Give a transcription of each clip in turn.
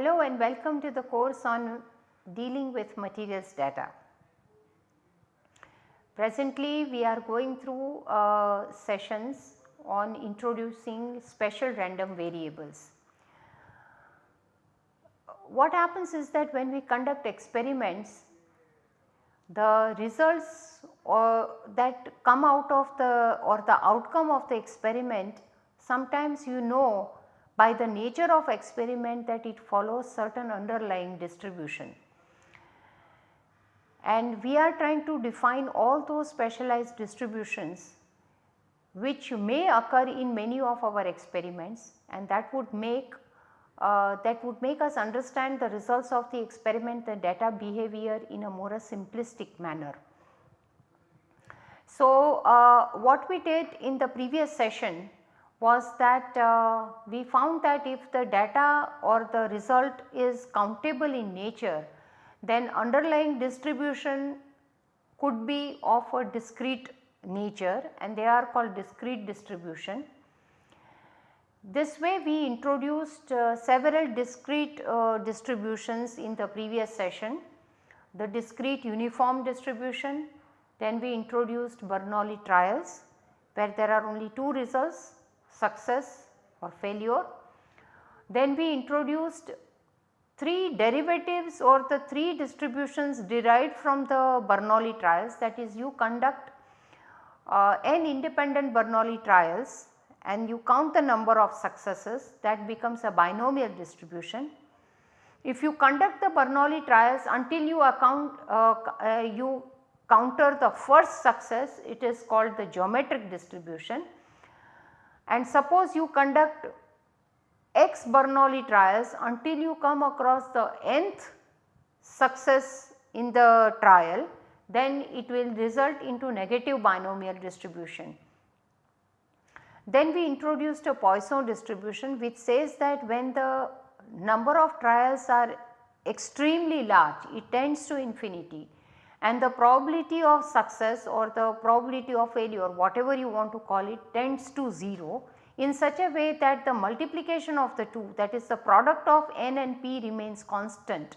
Hello and welcome to the course on dealing with materials data. Presently we are going through uh, sessions on introducing special random variables. What happens is that when we conduct experiments the results or that come out of the or the outcome of the experiment sometimes you know by the nature of experiment that it follows certain underlying distribution. And we are trying to define all those specialized distributions which may occur in many of our experiments and that would make uh, that would make us understand the results of the experiment the data behavior in a more a simplistic manner. So, uh, what we did in the previous session was that uh, we found that if the data or the result is countable in nature then underlying distribution could be of a discrete nature and they are called discrete distribution. This way we introduced uh, several discrete uh, distributions in the previous session, the discrete uniform distribution, then we introduced Bernoulli trials where there are only two results success or failure. Then we introduced 3 derivatives or the 3 distributions derived from the Bernoulli trials that is you conduct uh, n independent Bernoulli trials and you count the number of successes that becomes a binomial distribution. If you conduct the Bernoulli trials until you account uh, uh, you counter the first success it is called the geometric distribution and suppose you conduct x Bernoulli trials until you come across the nth success in the trial then it will result into negative binomial distribution. Then we introduced a Poisson distribution which says that when the number of trials are extremely large it tends to infinity and the probability of success or the probability of failure whatever you want to call it tends to 0 in such a way that the multiplication of the two that is the product of n and p remains constant.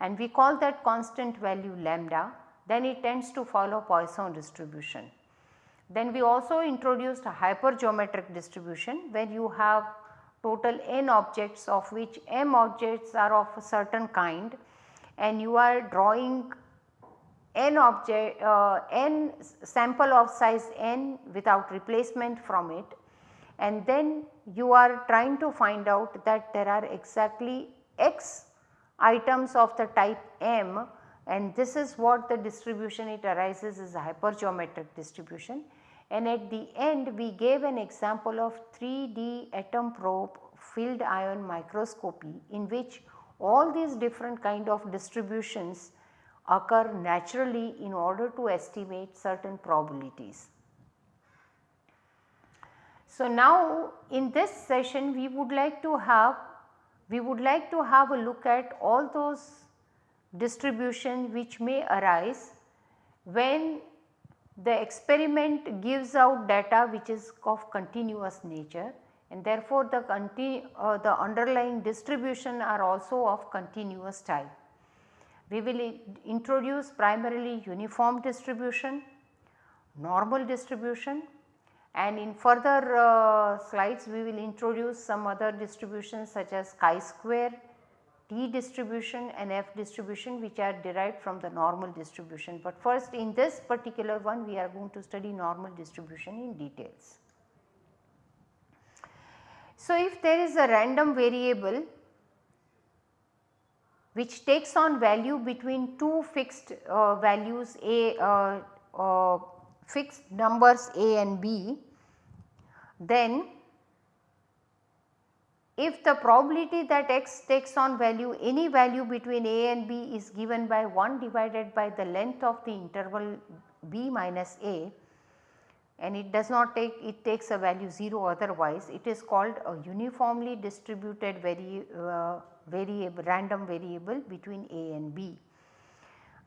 And we call that constant value lambda. Then it tends to follow Poisson distribution. Then we also introduced a hypergeometric distribution where you have total n objects of which m objects are of a certain kind. And you are drawing n object uh, n sample of size n without replacement from it. And then you are trying to find out that there are exactly x items of the type m. And this is what the distribution it arises is a hypergeometric distribution. And at the end we gave an example of 3D atom probe field ion microscopy in which all these different kind of distributions occur naturally in order to estimate certain probabilities. So, now in this session we would like to have we would like to have a look at all those distribution which may arise when the experiment gives out data which is of continuous nature and therefore the, uh, the underlying distribution are also of continuous type. We will introduce primarily uniform distribution, normal distribution and in further uh, slides we will introduce some other distributions such as chi-square, T distribution and F distribution which are derived from the normal distribution. But first in this particular one we are going to study normal distribution in details. So, if there is a random variable which takes on value between two fixed uh, values a uh, uh, fixed numbers a and b, then if the probability that x takes on value any value between a and b is given by 1 divided by the length of the interval b minus a and it does not take it takes a value 0 otherwise it is called a uniformly distributed vari, uh, variable random variable between a and b.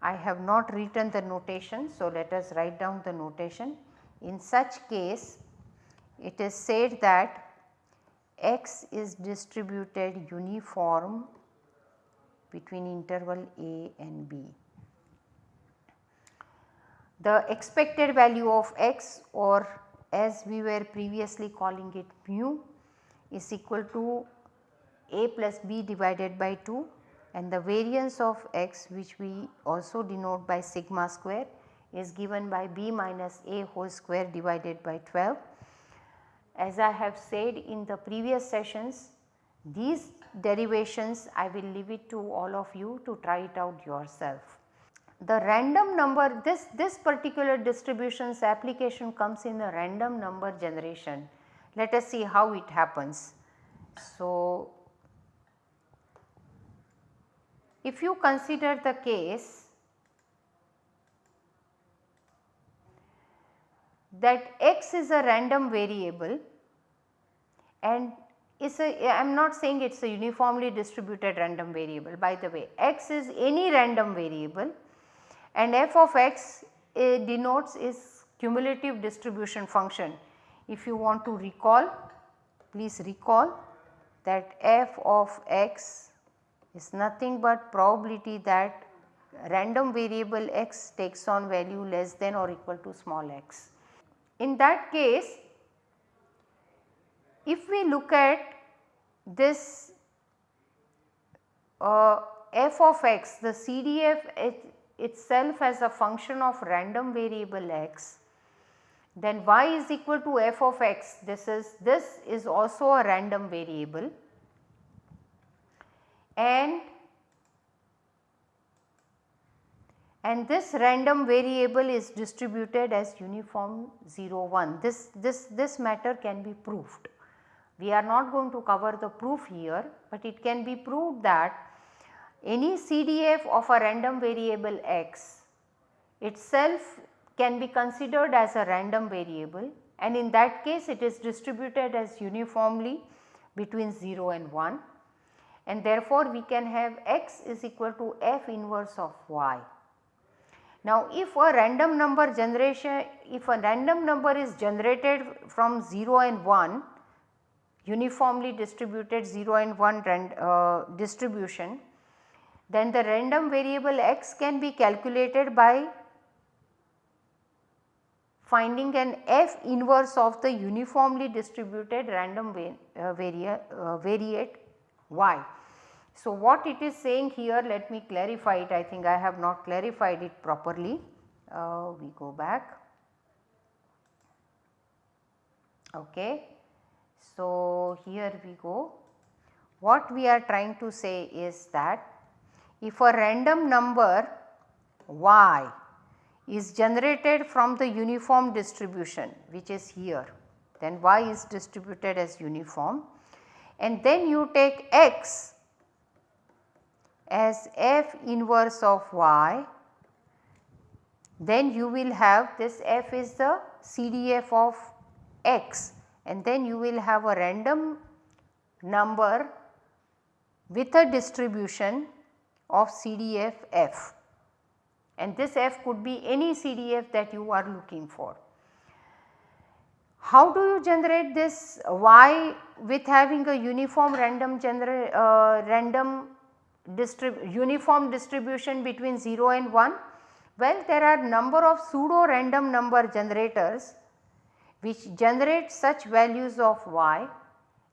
I have not written the notation so let us write down the notation. In such case it is said that x is distributed uniform between interval a and b. The expected value of x or as we were previously calling it mu is equal to a plus b divided by 2 and the variance of x which we also denote by sigma square is given by b minus a whole square divided by 12. As I have said in the previous sessions these derivations I will leave it to all of you to try it out yourself. The random number this, this particular distributions application comes in a random number generation. Let us see how it happens. So, if you consider the case that x is a random variable and is a I am not saying it is a uniformly distributed random variable by the way x is any random variable and f of x uh, denotes is cumulative distribution function. If you want to recall please recall that f of x is nothing but probability that random variable x takes on value less than or equal to small x. In that case if we look at this uh, f of x the CDF it itself as a function of random variable x then y is equal to f of x this is this is also a random variable and and this random variable is distributed as uniform 0 1 this this this matter can be proved. We are not going to cover the proof here, but it can be proved that any CDF of a random variable x itself can be considered as a random variable and in that case it is distributed as uniformly between 0 and 1 and therefore we can have x is equal to f inverse of y. Now if a random number generation if a random number is generated from 0 and 1 uniformly distributed 0 and 1 uh, distribution, then the random variable x can be calculated by finding an f inverse of the uniformly distributed random uh, varia, uh, variate y. So, what it is saying here let me clarify it I think I have not clarified it properly. Uh, we go back. Okay. So, here we go. What we are trying to say is that if a random number y is generated from the uniform distribution which is here then y is distributed as uniform and then you take x as f inverse of y then you will have this f is the CDF of x and then you will have a random number with a distribution of CDF f and this f could be any CDF that you are looking for. How do you generate this y with having a uniform random uh, random distrib uniform distribution between 0 and 1? Well, there are number of pseudo random number generators which generate such values of y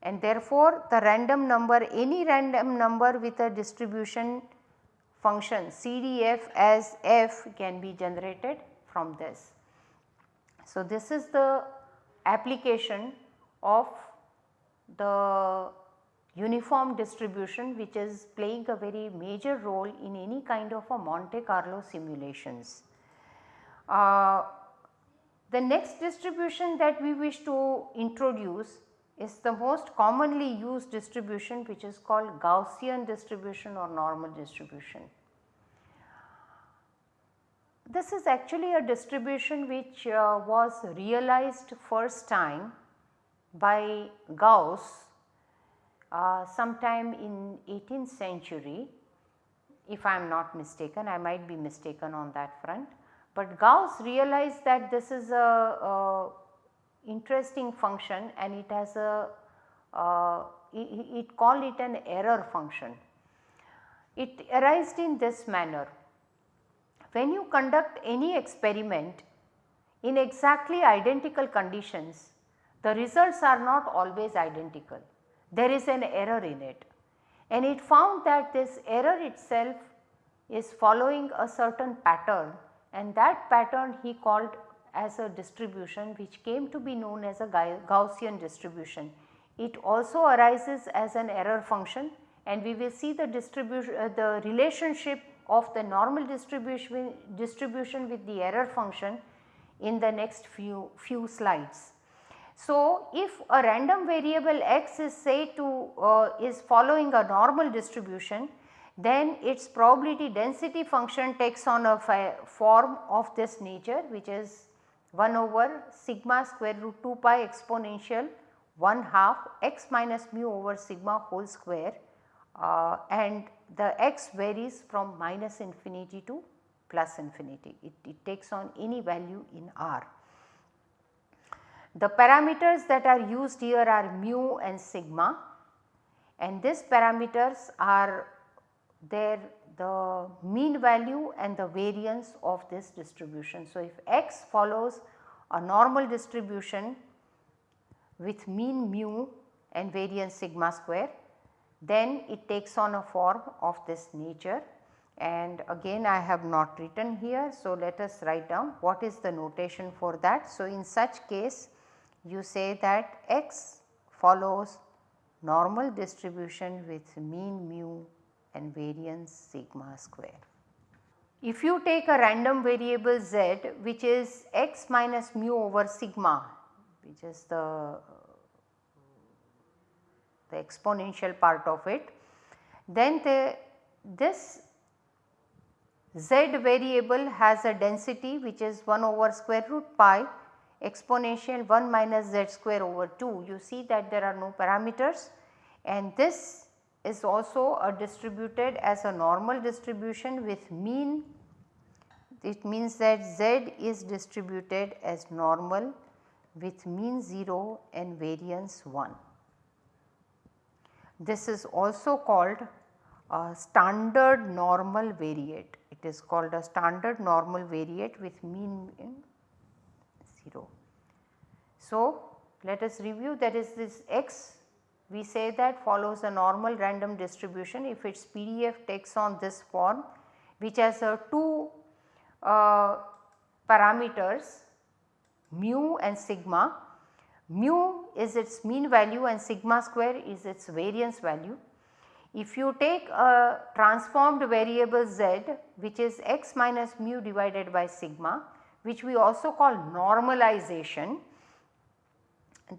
and therefore the random number any random number with a distribution function CDF as f can be generated from this. So, this is the application of the uniform distribution which is playing a very major role in any kind of a Monte Carlo simulations. Uh, the next distribution that we wish to introduce is the most commonly used distribution which is called Gaussian distribution or normal distribution. This is actually a distribution which uh, was realized first time by Gauss uh, sometime in 18th century if I am not mistaken I might be mistaken on that front. But Gauss realized that this is a, a interesting function and it has a uh, it, it called it an error function. It arised in this manner. When you conduct any experiment in exactly identical conditions, the results are not always identical. There is an error in it and it found that this error itself is following a certain pattern and that pattern he called as a distribution which came to be known as a Gaussian distribution. It also arises as an error function and we will see the distribution uh, the relationship of the normal distribution distribution with the error function in the next few few slides. So, if a random variable x is say to uh, is following a normal distribution then its probability density function takes on a form of this nature which is 1 over sigma square root 2 pi exponential 1 half x minus mu over sigma whole square uh, and the x varies from minus infinity to plus infinity. It, it takes on any value in R. The parameters that are used here are mu and sigma and these parameters are there the mean value and the variance of this distribution. So, if x follows a normal distribution with mean mu and variance sigma square then it takes on a form of this nature and again I have not written here. So, let us write down what is the notation for that. So, in such case you say that x follows normal distribution with mean mu and variance sigma square. If you take a random variable z which is x minus mu over sigma which is the, the exponential part of it then the, this z variable has a density which is 1 over square root pi exponential 1 minus z square over 2. You see that there are no parameters and this is also a distributed as a normal distribution with mean it means that z is distributed as normal with mean 0 and variance 1. This is also called a standard normal variate. It is called a standard normal variate with mean 0. So, let us review that is this x we say that follows a normal random distribution if its PDF takes on this form which has a two uh, parameters mu and sigma. Mu is its mean value and sigma square is its variance value. If you take a transformed variable z which is x minus mu divided by sigma which we also call normalization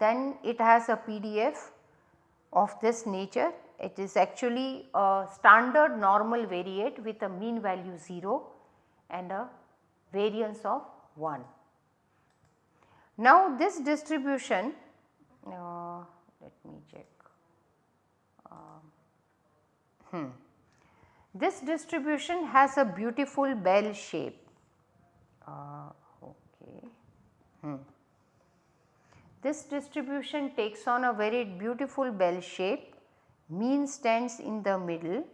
then it has a PDF of this nature it is actually a standard normal variate with a mean value 0 and a variance of 1. Now this distribution uh, let me check uh, hmm. this distribution has a beautiful bell shape uh, okay. Hmm. This distribution takes on a very beautiful bell shape, mean stands in the middle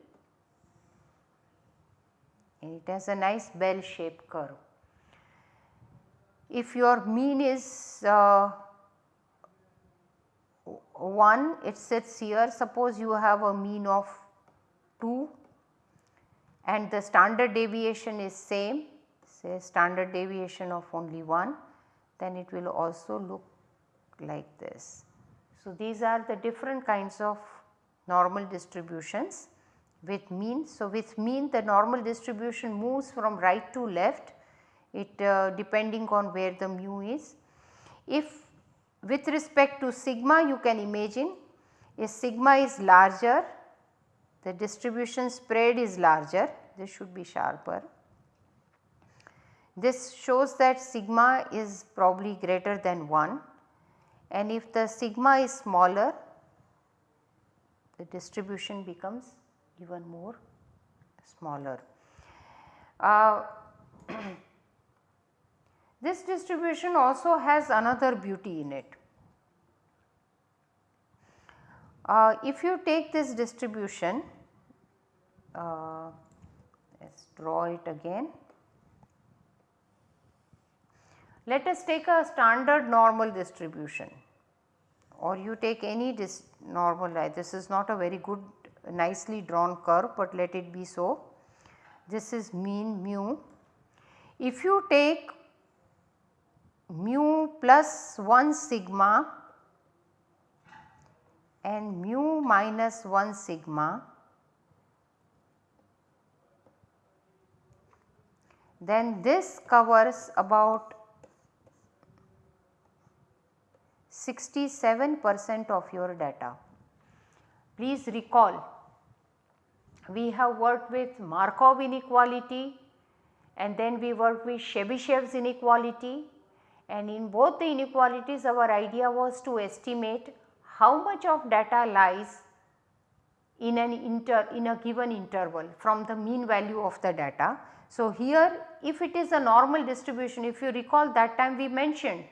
and it has a nice bell shaped curve. If your mean is uh, 1 it sits here suppose you have a mean of 2 and the standard deviation is same say standard deviation of only 1 then it will also look like this. So, these are the different kinds of normal distributions with mean. So, with mean the normal distribution moves from right to left it uh, depending on where the mu is. If with respect to sigma you can imagine if sigma is larger the distribution spread is larger this should be sharper. This shows that sigma is probably greater than 1 and if the sigma is smaller the distribution becomes even more smaller. Uh, this distribution also has another beauty in it. Uh, if you take this distribution uh, let's draw it again. Let us take a standard normal distribution or you take any normal uh, this is not a very good nicely drawn curve, but let it be so. This is mean mu. If you take mu plus 1 sigma and mu minus 1 sigma then this covers about 67 percent of your data. Please recall we have worked with Markov inequality and then we worked with Chebyshev's inequality and in both the inequalities our idea was to estimate how much of data lies in an inter in a given interval from the mean value of the data. So, here if it is a normal distribution if you recall that time we mentioned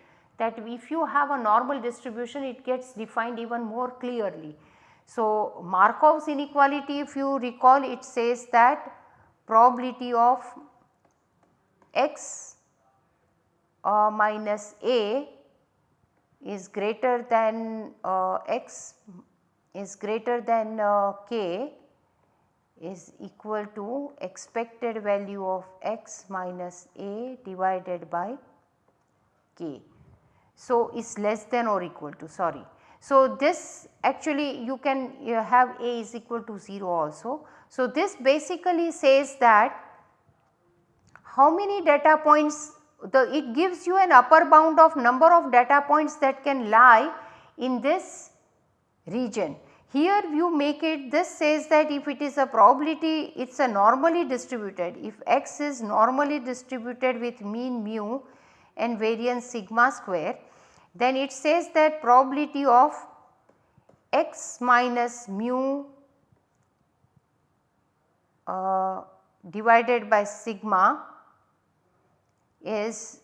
that if you have a normal distribution it gets defined even more clearly. So, Markov's inequality if you recall it says that probability of x uh, minus a is greater than uh, x is greater than uh, k is equal to expected value of x minus a divided by k. So, is less than or equal to sorry. So, this actually you can you have a is equal to 0 also. So, this basically says that how many data points the it gives you an upper bound of number of data points that can lie in this region. Here you make it this says that if it is a probability it is a normally distributed if x is normally distributed with mean mu and variance sigma square then it says that probability of x minus mu uh, divided by sigma is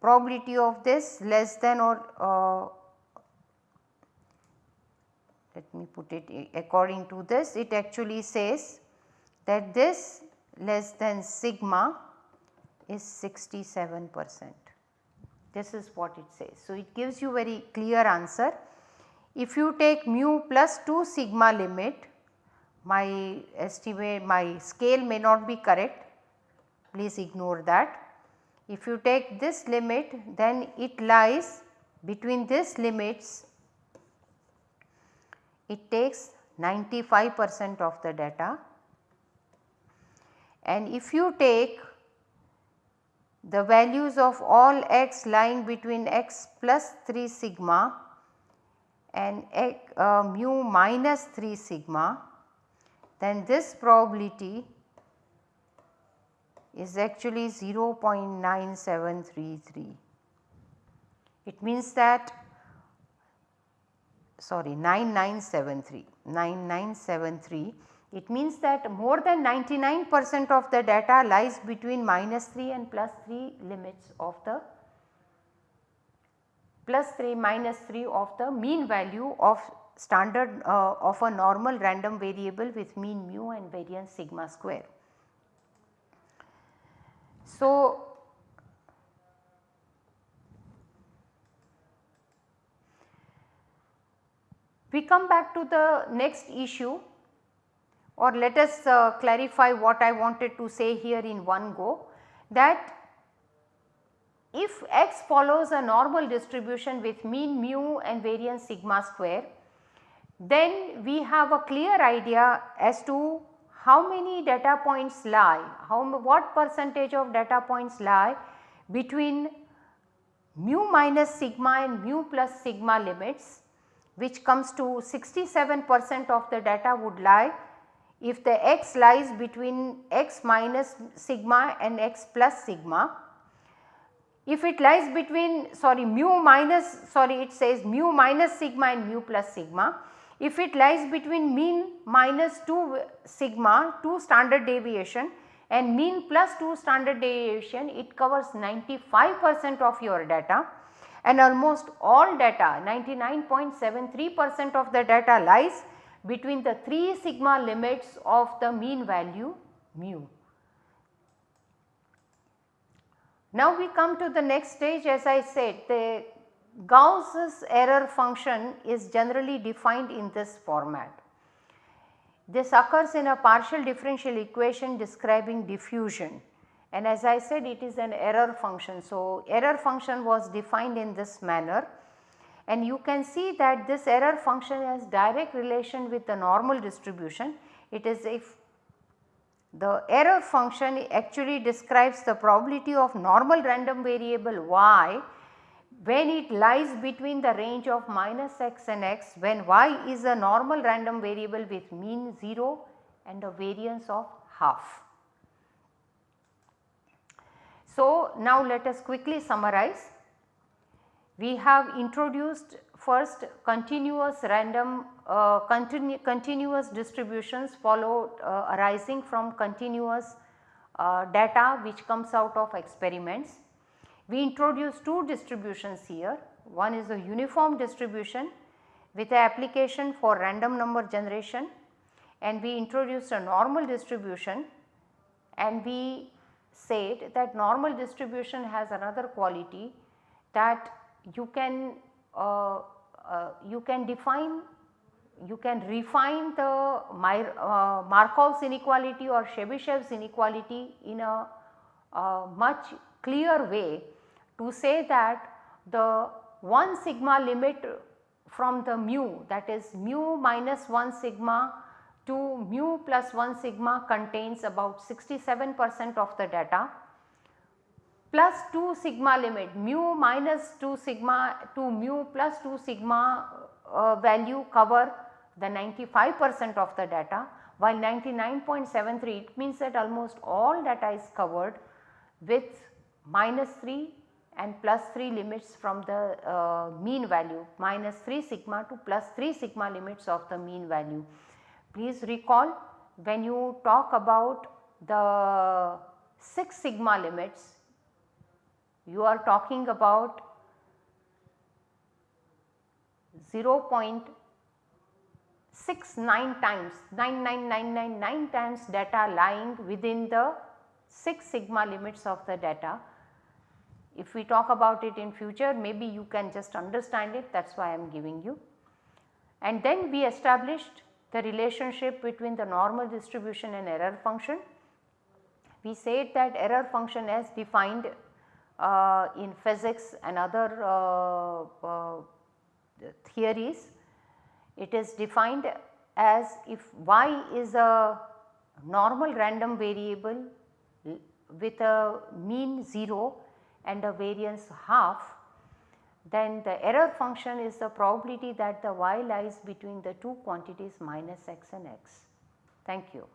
probability of this less than or uh, let me put it according to this it actually says that this less than sigma is 67 percent. This is what it says. So, it gives you very clear answer. If you take mu plus 2 sigma limit, my estimate, my scale may not be correct, please ignore that. If you take this limit then it lies between these limits it takes 95 percent of the data and if you take the values of all x lying between x plus 3 sigma and x, uh, mu minus 3 sigma then this probability is actually 0.9733. It means that sorry 9973 9973 it means that more than 99 percent of the data lies between minus 3 and plus 3 limits of the plus 3 minus 3 of the mean value of standard uh, of a normal random variable with mean mu and variance sigma square. So, we come back to the next issue or let us uh, clarify what I wanted to say here in one go that if x follows a normal distribution with mean mu and variance sigma square then we have a clear idea as to how many data points lie, how what percentage of data points lie between mu minus sigma and mu plus sigma limits which comes to 67 percent of the data would lie if the x lies between x minus sigma and x plus sigma. If it lies between sorry mu minus sorry it says mu minus sigma and mu plus sigma. If it lies between mean minus 2 sigma 2 standard deviation and mean plus 2 standard deviation it covers 95 percent of your data and almost all data 99.73 percent of the data lies between the 3 sigma limits of the mean value mu. Now we come to the next stage as I said the Gauss's error function is generally defined in this format. This occurs in a partial differential equation describing diffusion and as I said it is an error function. So, error function was defined in this manner and you can see that this error function has direct relation with the normal distribution. It is if the error function actually describes the probability of normal random variable y when it lies between the range of minus x and x when y is a normal random variable with mean 0 and a variance of half. So, now let us quickly summarize. We have introduced first continuous random uh, continu continuous distributions followed uh, arising from continuous uh, data which comes out of experiments. We introduced two distributions here, one is a uniform distribution with a application for random number generation and we introduced a normal distribution and we said that normal distribution has another quality that you can uh, uh, you can define you can refine the uh, Markov's inequality or Chebyshev's inequality in a, a much clear way to say that the 1 sigma limit from the mu that is mu minus 1 sigma to mu plus 1 sigma contains about 67 percent of the data plus 2 sigma limit mu minus 2 sigma to mu plus 2 sigma uh, value cover the 95 percent of the data while 99.73 it means that almost all data is covered with minus 3 and plus 3 limits from the uh, mean value minus 3 sigma to plus 3 sigma limits of the mean value. Please recall when you talk about the 6 sigma limits you are talking about 0.69 times 99999 times data lying within the 6 sigma limits of the data if we talk about it in future maybe you can just understand it that is why I am giving you. And then we established the relationship between the normal distribution and error function. We said that error function as defined uh, in physics and other uh, uh, theories, it is defined as if y is a normal random variable with a mean 0 and a variance half then the error function is the probability that the y lies between the two quantities minus x and x. Thank you.